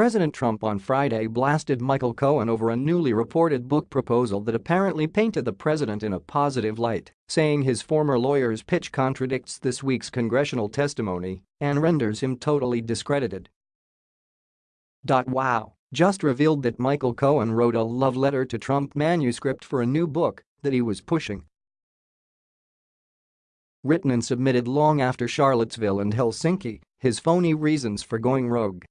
President Trump on Friday blasted Michael Cohen over a newly reported book proposal that apparently painted the president in a positive light, saying his former lawyer's pitch contradicts this week's congressional testimony and renders him totally discredited. Wow just revealed that Michael Cohen wrote a love letter to Trump manuscript for a new book that he was pushing. Written and submitted long after Charlottesville and Helsinki, his phony reasons for going rogue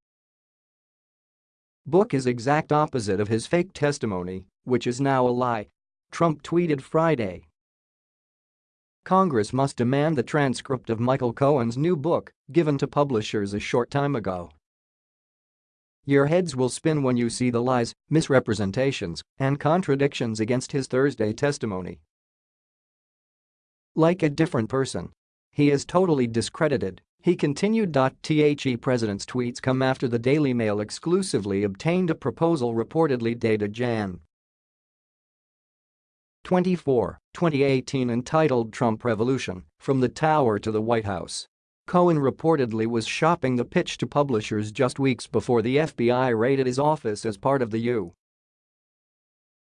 book is exact opposite of his fake testimony, which is now a lie. Trump tweeted Friday. Congress must demand the transcript of Michael Cohen's new book, given to publishers a short time ago. Your heads will spin when you see the lies, misrepresentations, and contradictions against his Thursday testimony. Like a different person. He is totally discredited, he continued. The president's tweets come after the Daily Mail exclusively obtained a proposal reportedly dated Jan. 24, 2018 entitled Trump Revolution, From the Tower to the White House. Cohen reportedly was shopping the pitch to publishers just weeks before the FBI raided his office as part of the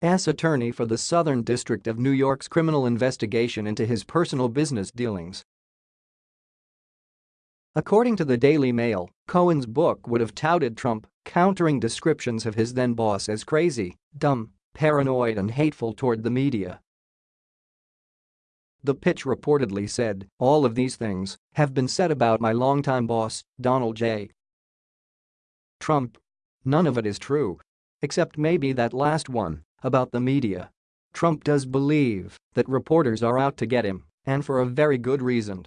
U.S. attorney for the Southern District of New York's criminal investigation into his personal business dealings. According to the Daily Mail, Cohen's book would have touted Trump, countering descriptions of his then-boss as crazy, dumb, paranoid and hateful toward the media. The pitch reportedly said, all of these things have been said about my longtime boss, Donald J. Trump. None of it is true. Except maybe that last one, about the media. Trump does believe that reporters are out to get him, and for a very good reason.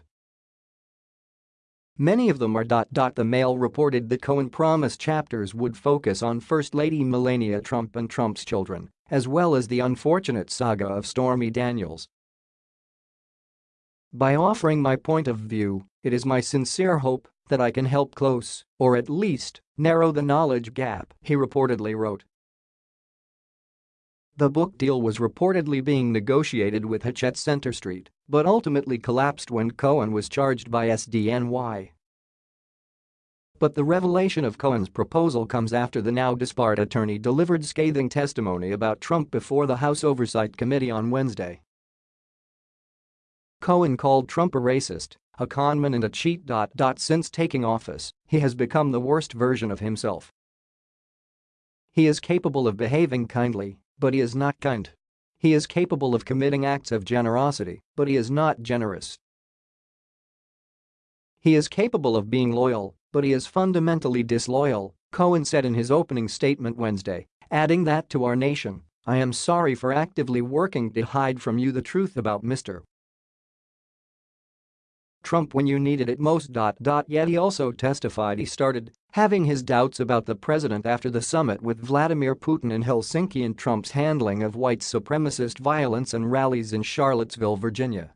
Many of them are. The Mail reported that Cohen promised chapters would focus on First Lady Melania Trump and Trump's children, as well as the unfortunate saga of Stormy Daniels. By offering my point of view, it is my sincere hope that I can help close, or at least, narrow the knowledge gap, he reportedly wrote. The book deal was reportedly being negotiated with Hachette Center Street, but ultimately collapsed when Cohen was charged by SDNY. But the revelation of Cohen's proposal comes after the now disbarred attorney delivered scathing testimony about Trump before the House Oversight Committee on Wednesday. Cohen called Trump a racist, a conman and a cheat. Since taking office, he has become the worst version of himself. He is capable of behaving kindly, but he is not kind. He is capable of committing acts of generosity, but he is not generous. He is capable of being loyal, but he is fundamentally disloyal, Cohen said in his opening statement Wednesday, adding that to our nation, I am sorry for actively working to hide from you the truth about Mr. Trump when you needed it most. Yet he also testified he started having his doubts about the president after the summit with Vladimir Putin in Helsinki and Trump's handling of white supremacist violence and rallies in Charlottesville, Virginia.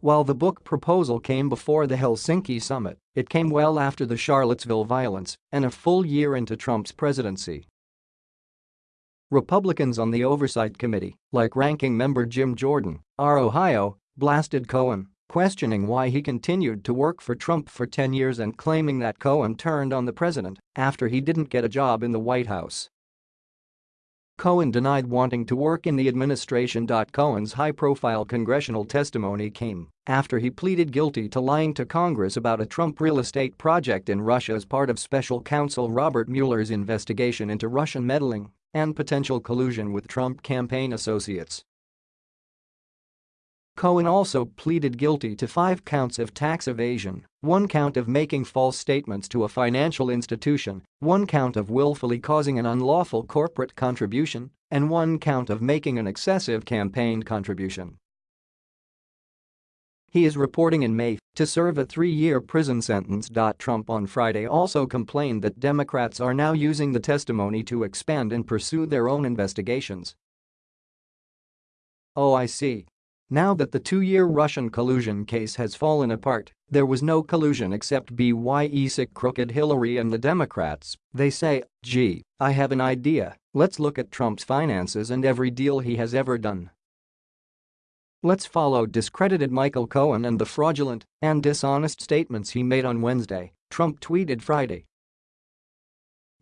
While the book proposal came before the Helsinki summit, it came well after the Charlottesville violence and a full year into Trump's presidency. Republicans on the Oversight Committee, like ranking member Jim Jordan, R. Ohio, blasted Cohen questioning why he continued to work for Trump for 10 years and claiming that Cohen turned on the president after he didn't get a job in the White House. Cohen denied wanting to work in the administration. Cohen's high-profile congressional testimony came after he pleaded guilty to lying to Congress about a Trump real estate project in Russia as part of special counsel Robert Mueller's investigation into Russian meddling and potential collusion with Trump campaign associates. Cohen also pleaded guilty to five counts of tax evasion, one count of making false statements to a financial institution, one count of willfully causing an unlawful corporate contribution, and one count of making an excessive campaign contribution. He is reporting in May to serve a three-year prison sentence. Trump on Friday also complained that Democrats are now using the testimony to expand and pursue their own investigations. Oh I see, now that the two-year Russian collusion case has fallen apart, there was no collusion except BYE sick crooked Hillary and the Democrats, they say, gee, I have an idea, let's look at Trump's finances and every deal he has ever done. Let's follow discredited Michael Cohen and the fraudulent and dishonest statements he made on Wednesday, Trump tweeted Friday.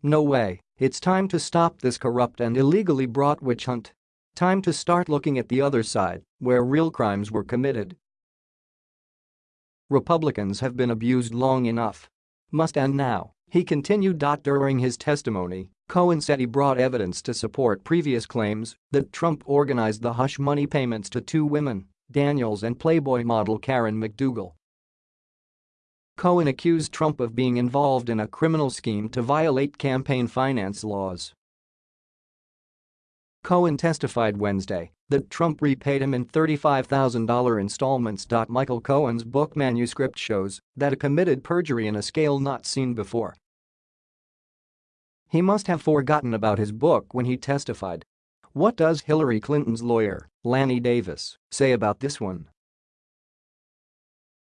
No way, it's time to stop this corrupt and illegally brought witch hunt. Time to start looking at the other side, where real crimes were committed. Republicans have been abused long enough. Must end now, he continued. During his testimony, Cohen said he brought evidence to support previous claims that Trump organized the hush money payments to two women, Daniels and Playboy model Karen McDougal. Cohen accused Trump of being involved in a criminal scheme to violate campaign finance laws. Cohen testified Wednesday that Trump repaid him in $35,000 installments. Michael Cohen's book manuscript shows that he committed perjury in a scale not seen before. He must have forgotten about his book when he testified. What does Hillary Clinton's lawyer, Lanny Davis, say about this one?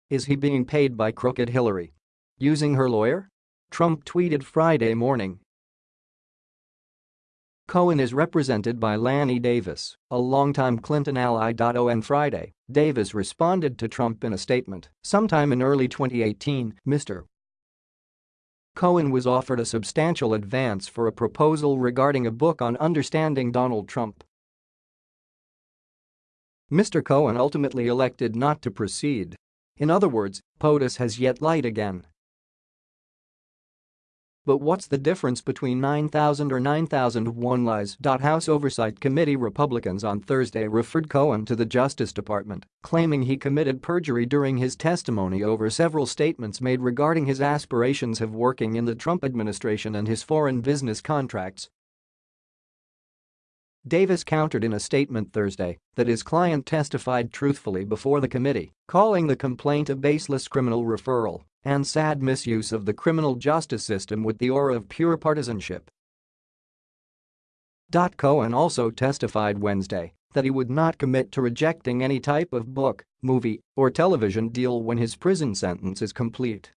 Is he being paid by Crooked Hillary? Using her lawyer? Trump tweeted Friday morning. Cohen is represented by Lanny Davis, a longtime Clinton ally. On Friday, Davis responded to Trump in a statement, sometime in early 2018, Mr. Cohen was offered a substantial advance for a proposal regarding a book on understanding Donald Trump. Mr. Cohen ultimately elected not to proceed. In other words, POTUS has yet light again. But what's the difference between 9,000 or 9,001 lies? House Oversight Committee Republicans on Thursday referred Cohen to the Justice Department, claiming he committed perjury during his testimony over several statements made regarding his aspirations of working in the Trump administration and his foreign business contracts. Davis countered in a statement Thursday that his client testified truthfully before the committee, calling the complaint a baseless criminal referral and sad misuse of the criminal justice system with the aura of pure partisanship. Cohen also testified Wednesday that he would not commit to rejecting any type of book, movie, or television deal when his prison sentence is complete.